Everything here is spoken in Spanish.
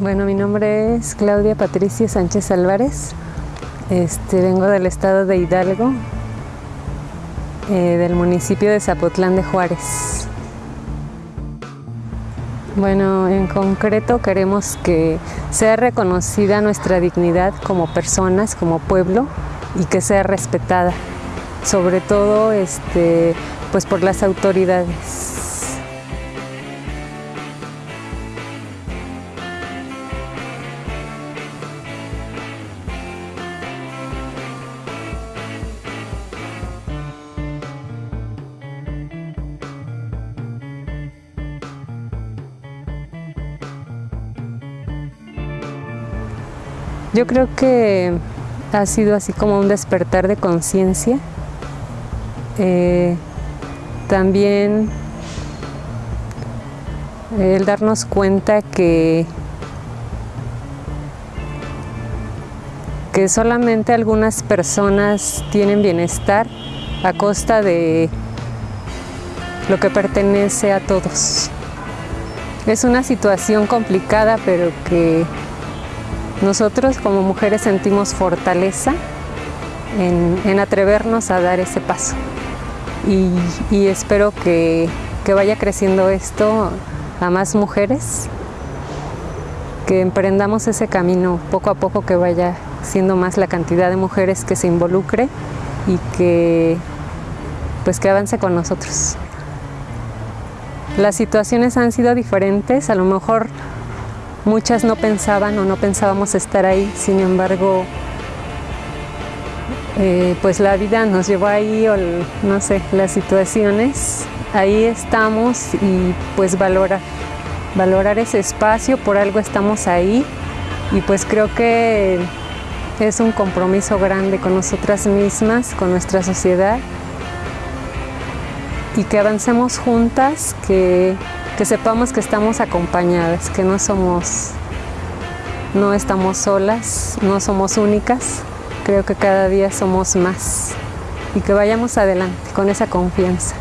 Bueno, mi nombre es Claudia Patricia Sánchez Álvarez. Este, vengo del estado de Hidalgo, eh, del municipio de Zapotlán de Juárez. Bueno, en concreto queremos que sea reconocida nuestra dignidad como personas, como pueblo y que sea respetada, sobre todo este, pues por las autoridades. Yo creo que ha sido así como un despertar de conciencia. Eh, también el darnos cuenta que, que solamente algunas personas tienen bienestar a costa de lo que pertenece a todos. Es una situación complicada, pero que nosotros como mujeres sentimos fortaleza en, atrevernos a dar ese paso y, espero que, vaya creciendo esto a más mujeres, que emprendamos ese camino poco a poco, que vaya siendo más la cantidad de mujeres que se involucre y que pues que avance con nosotros. Las situaciones han sido diferentes, a lo mejor Muchas no pensaban o no pensábamos estar ahí, sin embargo, eh, pues la vida nos llevó ahí, o no sé, las situaciones, ahí estamos y pues valorar, valorar ese espacio, por algo estamos ahí. Y pues creo que es un compromiso grande con nosotras mismas, con nuestra sociedad. Y que avancemos juntas, que que sepamos que estamos acompañadas, que no somos, no estamos solas, no somos únicas, creo que cada día somos más y que vayamos adelante con esa confianza.